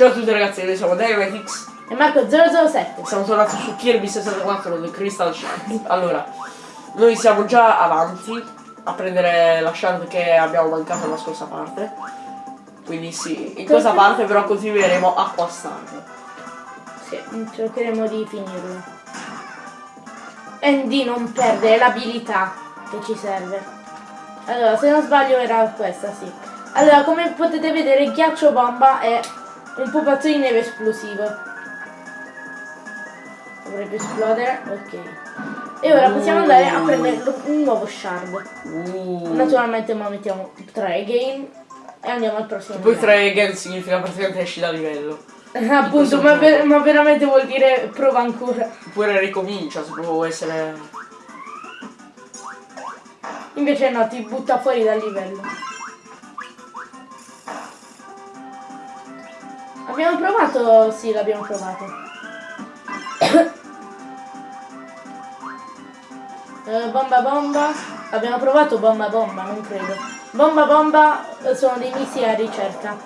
Ciao a tutti ragazzi, noi siamo Dynamitix E Marco 007. Siamo tornati su Kirby 64 del Crystal Shard. Allora, noi siamo già avanti a prendere la shard che abbiamo mancato nella scorsa parte. Quindi sì, in questa parte però continueremo a Star. Sì, cercheremo di finirlo. E di non perdere l'abilità che ci serve. Allora, se non sbaglio era questa, sì. Allora, come potete vedere, ghiaccio bomba è un pupazzo di neve esplosivo. Dovrebbe esplodere, ok. E ora possiamo andare a prendere un nuovo shard. Uh. Naturalmente ora mettiamo 3 game e andiamo al prossimo. Poi 3 again significa praticamente esci da livello. Appunto, ma, ver ma, veramente vuol dire prova ancora. Oppure ricomincia se può essere. Invece no, ti butta fuori dal livello. Abbiamo provato? Sì, l'abbiamo provato. uh, bomba bomba. Abbiamo provato bomba bomba, non credo. Bomba bomba eh, sono dei missili a ricerca.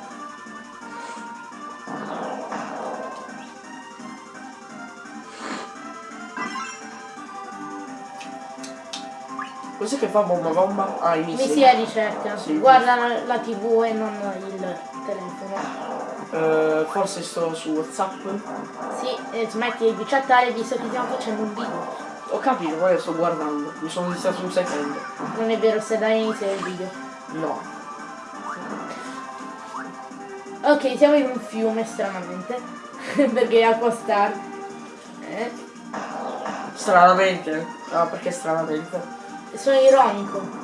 Cos'è che fa bomba bomba? Ah, i missili. Missili a ricerca. Sì, Guarda la, la tv e non il telefono. Uh, forse sto su Whatsapp. Sì, eh, smetti di chattare visto che stiamo facendo un video. Ho capito, poi sto guardando. Mi sono distratto un secondo. Non è vero, se dai inizio il video. No. Ok, siamo in un fiume stranamente. perché è acqua star. Eh? Stranamente? Ah, perché stranamente? Sono ironico.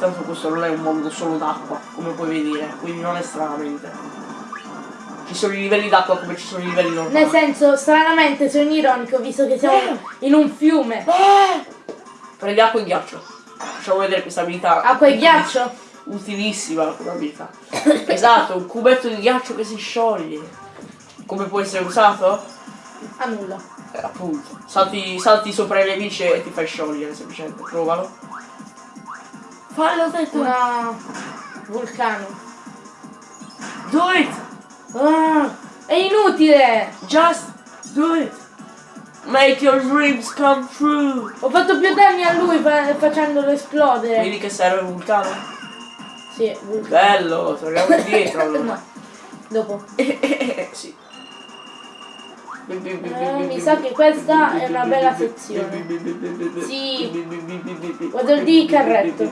Intanto questo non è un mondo solo d'acqua, come puoi vedere, quindi non è stranamente. Ci sono i livelli d'acqua come ci sono i livelli normali. Nel senso, stranamente sono ironico visto che siamo eh. in un fiume. Eh. Prendi acqua e ghiaccio. Facciamo vedere questa abilità. Acqua e ghiaccio? Utilissima come abilità. esatto, un cubetto di ghiaccio che si scioglie. Come può essere usato? A nulla. Eh, appunto. Salti, salti sopra i nemici e ti fai sciogliere semplicemente. Provalo. Fallo detto! No! Vulcano! Do it! Ah, è inutile! Just do it! Make your dreams come true! Ho fatto più danni a lui fa facendolo esplodere! Vedi che serve il vulcano? Sì, vulcano. Bello, torniamo indietro allora. no. Dopo. sì. Eh, mi sa che questa è una bella sezione. Sì. Guarda il D carretto.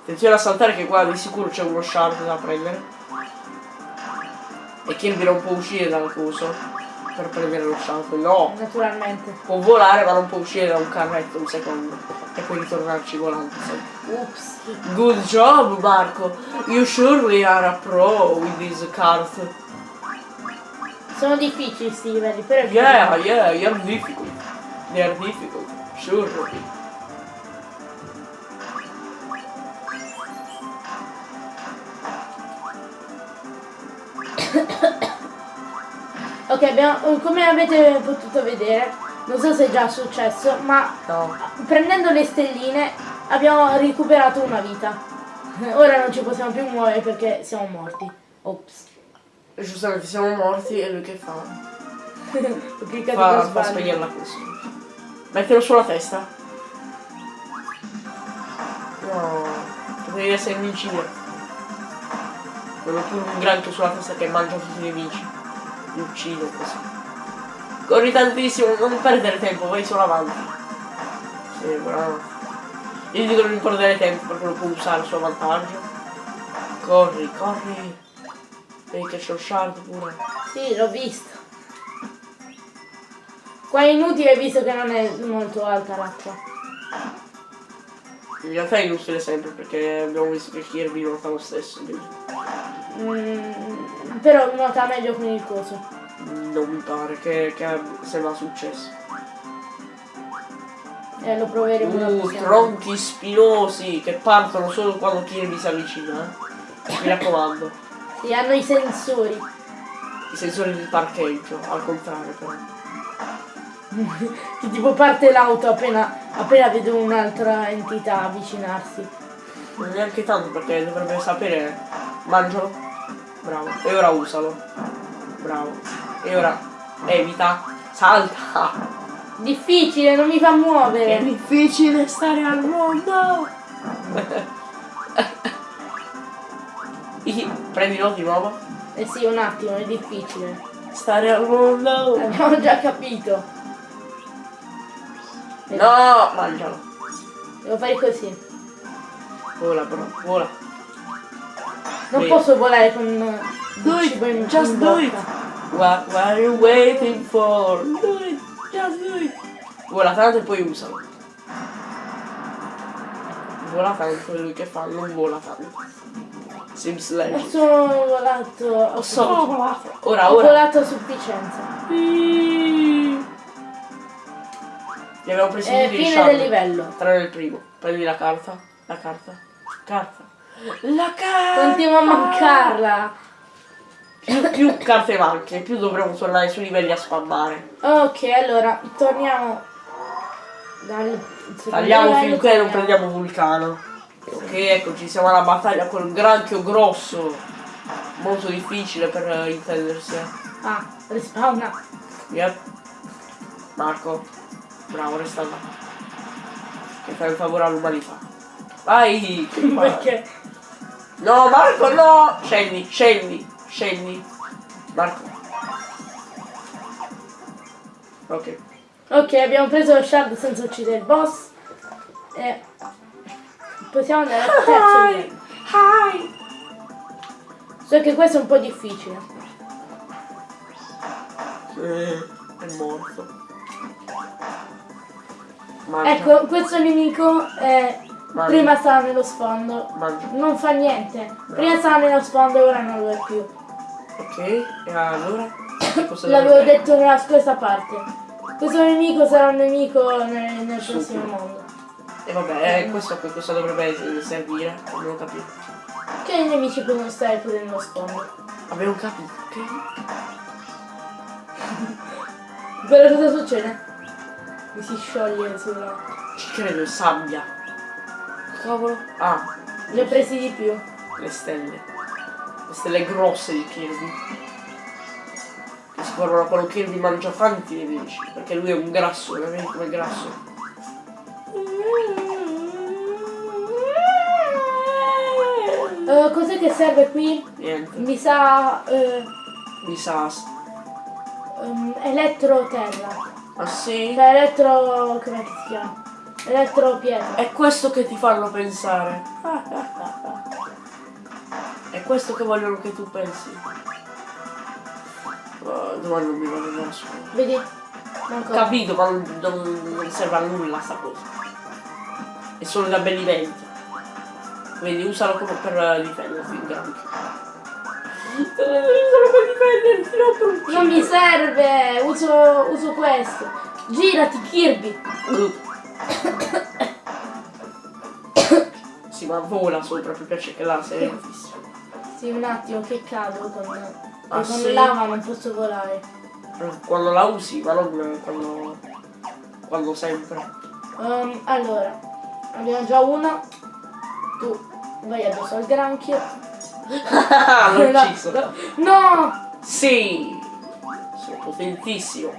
Attenzione a saltare che qua di sicuro c'è uno shard da prendere. E Kirby non può uscire dal coso per prendere lo shard. No! Naturalmente. Può volare ma non può uscire da un carretto un secondo e poi ritornarci volando Oops. Good job Marco. You surely are a pro with these cards. Sono difficili sti livelli, però Yeah, yeah, you're difficult. They are difficult. Sure. Ok, abbiamo, come avete potuto vedere, non so se è già successo, ma no. prendendo le stelline abbiamo recuperato una vita. Ora non ci possiamo più muovere perché siamo morti. Ops. Giustamente siamo morti e lui che fa? Ho cliccato fa, fa spegnerla così. Mettilo sulla testa. No, potevi essere invincibile. Quello più un granchio sulla testa che mangia tutti i nemici. Li uccide così. Corri tantissimo, non perdere tempo, vai solo avanti. Sì, bravo. Io dico non perdere tempo perché lo può usare a suo vantaggio. Corri, corri. Vedi che c'è lo shard pure. Sì, l'ho visto. Qua è inutile visto che non è molto alta l'acqua. In realtà è inutile sempre perché abbiamo visto che Kirby nuota lo stesso. Mm, però nuota meglio con il coso non mi pare che, che sia successo. Eh, lo proveremo. Uh, tronchi spinosi che partono solo quando Kirby si avvicina. Eh? Mi raccomando. Sì, hanno i sensori. I sensori del parcheggio, al contrario però. che tipo parte l'auto appena, appena vede un'altra entità avvicinarsi. Non neanche tanto perché dovrebbe sapere. Mangialo. Bravo. E ora usalo. Bravo. E ora evita. Salta. Difficile, non mi fa È muovere. difficile stare al mondo. Prendilo di nuovo. Eh sì, un attimo, è difficile. Stare al mondo. Abbiamo già capito. No, mangialo. Devo fare così. Vola però, vola. Non posso volare con il Do cibo in, it, just in do it. What, what are you waiting for? Do it, just do it. Vola tanto e poi usalo. Vola tanto, è lui che fa, non vola tanto. Sims Legend. solo volato. Ho solo volato. Ora, Ho ora. volato a sufficienza. Li abbiamo presi i fine del livello. Tranne il primo. Prendi la carta. La carta. Carta. La carta! Continuo a mancarla. Più, più carte manche, più dovremo tornare sui livelli a spammare. Ok, allora torniamo dal secondo Tagliamo finché non prendiamo Vulcano. Ok, eccoci, siamo alla battaglia con il granchio grosso. Molto difficile per eh, intendersi. Ah, respawna. Yep. Marco. Bravo, resta là. Che fai un favore all'umanità. Vai! Perché? No, Marco, no! Scendi, scendi, scendi. Marco. Ok. Ok, abbiamo preso lo shard senza uccidere il boss. E possiamo andare al terzo livello. Hi! So che questo è un po' difficile. Eh, è morto. Mangia. Ecco, questo nemico è... Mangia. prima stava nello sfondo. Mangia. Non fa niente. Prima stava nello sfondo e ora non lo è più. Ok, e allora? L'avevo detto nella scorsa parte. Questo nemico sarà un nemico nel, nel prossimo mondo. E vabbè, eh, questo cosa dovrebbe servire? Non capito. Che i nemici possono stare pure nello sfondo. Abbiamo capito, ok? Però cosa succede? Mi si scioglie sulla... Ci credo, sabbia. Cavolo. Ah, Ne ho presi di più. le stelle. Le stelle grosse di Kirby. Che si formano quando Kirby mangia tanti nemici. Perché lui è un grasso, veramente come grasso. Eh, cos'è che serve qui? Niente. Mi sa... eh, Mi sa. ehm, elettro terra. Ah sì? Cioè elettro... come si chiama? Elettro pietra. È questo che ti fanno pensare. È questo che vogliono che tu pensi. Oh, domani non mi vado andare a scuola. Vedi? Manco. capito, ma non, non- non serve a nulla sta cosa. È solo da abbellimento. Vedi, usalo come per difenderti in granchio. Non mi serve! Uso, uso questo. Girati Kirby. Ma vola sopra, mi piace che là fisso. Sì, un attimo che cado con... Ah, con sì? lava non posso volare. Quando la usi, ma non quando. quando sempre. Ehm, allora, abbiamo già una. Tu vai addosso al granchio. L'ho ucciso. no. No! Sì! Sono potentissimo.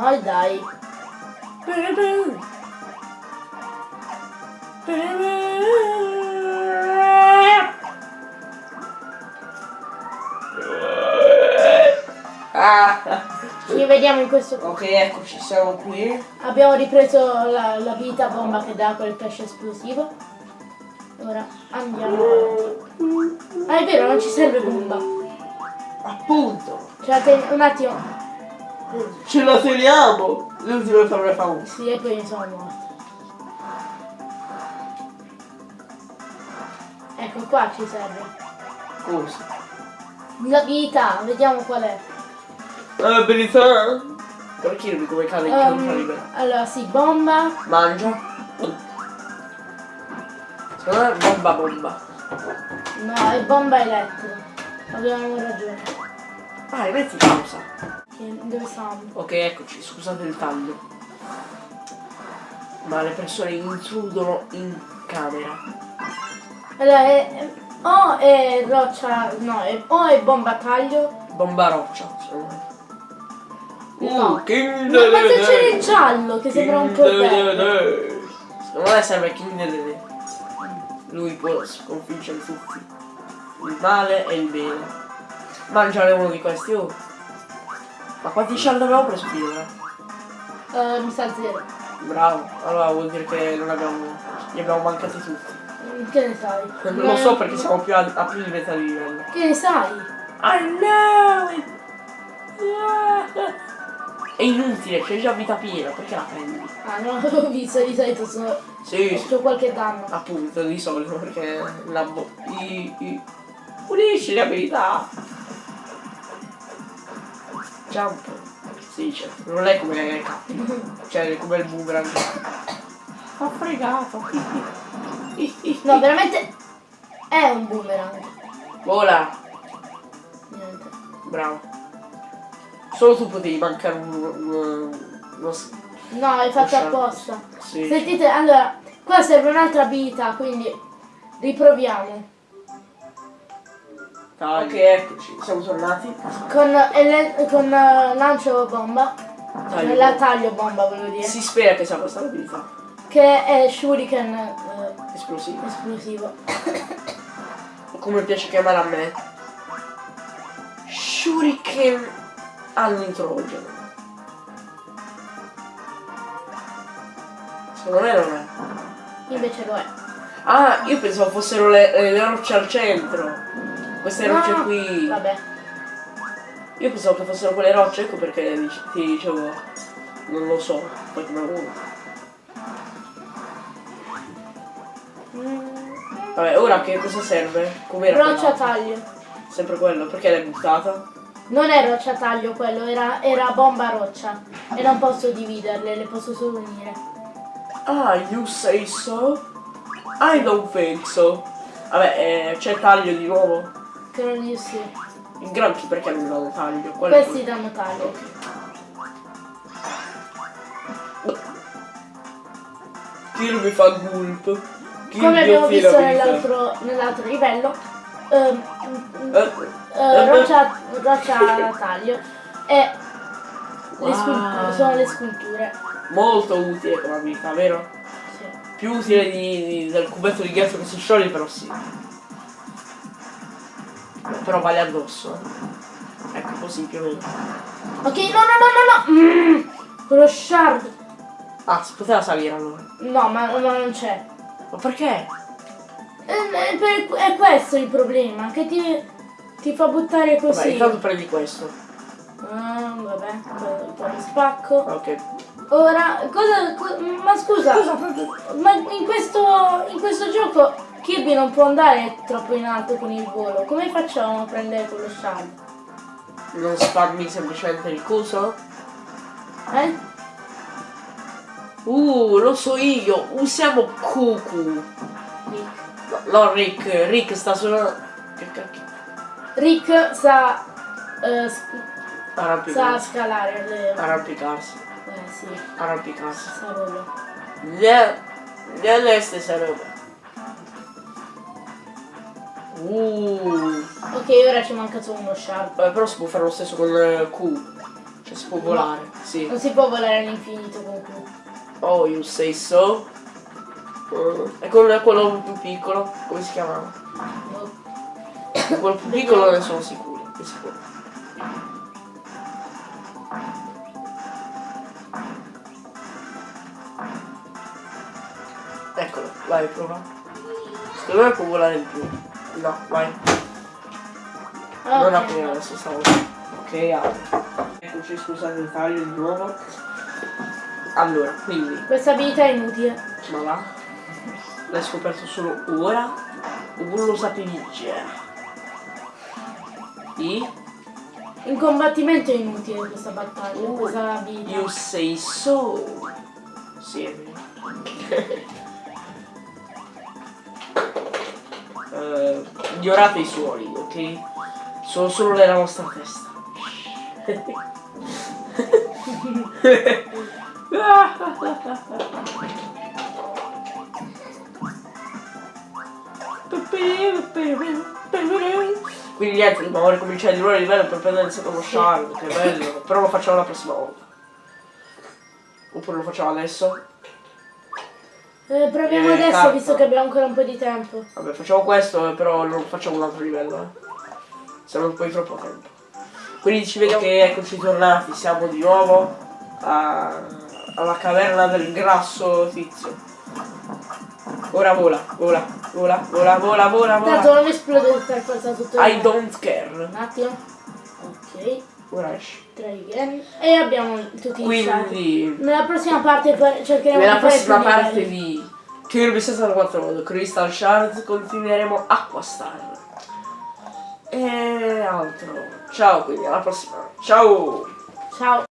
Dai, dai. Ah. Ci vediamo in questo... Ok, eccoci, siamo qui. Abbiamo ripreso la, la vita bomba che dà quel pesce esplosivo. Ora andiamo avanti. Ah, è vero, non ci serve bomba. Appunto. Cioè, un attimo. Ce la teniamo. Le ultime parole famose. Sì, e poi mi sono morto. Ecco qua ci serve. Cosa? La vita, vediamo qual è. Abilità. Perché Kirby come cane in Ehm, campo libero? allora, sì, bomba. Mangia. Secondo me bomba bomba. No, è bomba elettrica. Avevamo ragione. Vai, metti pausa. Che- Dove siamo? Ok, eccoci, scusate il taglio. Ma le persone intrudono in camera. Allora, è, è- o è roccia, no, è, o è bomba taglio. Bomba roccia, secondo me. No. Uh, King Ma, ma se c'è il giallo che sembra un po'. Dedede. Secondo me serve King Dedede. Lui può sconfiggere tutti. Il male e il bene. Mangiare uno di questi, oh. Ma quanti shard abbiamo preso finora? Eh, mi sa zero. Bravo, allora vuol dire che non abbiamo. Li abbiamo mancati tutti. Che ne sai? Non lo so perché siamo più a, a più di metà di livello. Che ne sai? I know it! Yeah. È inutile, c'è già vita piena, perché la prendi? Ah, no, ho visto, di solito sono... Sì. C'ho qualche danno. appunto, di solito, perché la bo- i, i, pulisci le abilità. Jump. Sì, cioè, non è come cappe. Cioè, come il boomerang. Ho fregato. No, veramente è un boomerang. Vola. Niente. Bravo. Solo tu potevi mancare un... un- uno No, è fatto apposta. sì. Sentite, allora, qua serve un'altra abilità, quindi riproviamo. Ok, eccoci, siamo tornati. Con, con eh, lancio bomba, Taglio. la taglio bomba volevo dire, Si spera che sia questa l'abilità. che è shuriken eh, esplosivo. O come piace chiamare a me. Shuriken all'introgeno. Secondo me non è. Invece lo è. Ah, io pensavo fossero le- le rocce al centro. Queste rocce qui. Vabbè. Io pensavo che fossero quelle rocce, ecco perché ti dicevo. Non lo so, poi come uno. Vabbè, ora che cosa serve? Com'era Roccia taglio. Sempre quello, perché l'hai buttata? Non è roccia taglio quello, era, era bomba roccia. E non posso dividerle, le posso solo unire. Ah, you say so? I don't think so. Vabbè, eh, c'è taglio di nuovo. Che non gli si. Il granchi perché non danno taglio? È Questi danno taglio. Kill mi fa gulp. Kill Come abbiamo visto nell'altro nell'altro livello, ehm, Eh, eh, roccia, roccia taglio e le Wow. sculture, sono le sculture. molto utile come abilità, vero? Sì. Più utile di, di- del cubetto di ghiaccio che si scioglie, però sì. Però vale addosso. eh. Ecco così più o meno. Ok, no, no, no, no, no! Mm, quello shard. Ah, si poteva salire allora. No, ma, ma non c'è. Ma perché? È, è per- è questo il problema, che ti, ti fa buttare Vabbè, così. intanto prendi questo. Ah, vabbè, poi- lo spacco. Ok. Ora, cosa, co- ma scusa, ma in questo, in questo gioco Kirby non può andare troppo in alto con il volo. Come facciamo a prendere quello shard? Non spammi semplicemente il coso? Eh? Uh, lo so io, usiamo Cucu. Rick. No, no, Rick, Rick sta solo... Che cacchio? Rick sa, s- sa scalare le... Arrampicarsi. Eh sì, Arrampicarsi. sa quello. Le... Le stesse robe. Uh, Ok, ora ci manca solo uno shard. vabbè, però si può fare lo stesso con eh, Q. Cioè si può volare, sì. Non si può volare all'infinito con Q. Oh, you say so. Uh, e con quello più piccolo, come si chiamava? No. Quello più piccolo ne sono sicuro. È sicuro. Eccolo, vai, prova. Secondo me può volare di più. No, vai. Non Ok. aprire adesso stavolta. Ok, apri. Eccoci, scusate il taglio di nuovo. Allora, quindi, Questa abilità è inutile. ma va? L'hai scoperto solo ora? O non lo sapevi già? I? In combattimento è inutile questa battaglia, Uh, questa abilità. You say so. Sì, è vero. Eh, ignorate i suoni, ok? Sono solo nella vostra testa. Quindi niente, dobbiamo ricominciare di nuovo il livello per prendere il secondo shard, che bello. Però lo facciamo la prossima volta. Oppure lo facciamo adesso? Eh, proviamo Eh, adesso carta. visto che abbiamo ancora un po' di tempo. Vabbè, facciamo questo, però non facciamo un altro livello, eh. Siamo poi troppo tempo. Quindi ci vediamo che eccoci tornati, siamo di nuovo a- alla caverna del grasso tizio. Ora vola, vola, vola, vola, vola, vola, Tanto vola. non esplode per forza tutto I don't care. Un attimo. Ok, Ora esci. E abbiamo tutti i shard. Quindi, Nella prossima parte cercheremo nella di fare prossima più parte livelli. di Kirby 64 Modo Crystal Shards continueremo Aqua Star. E altro. Ciao, quindi alla prossima. Ciao! Ciao.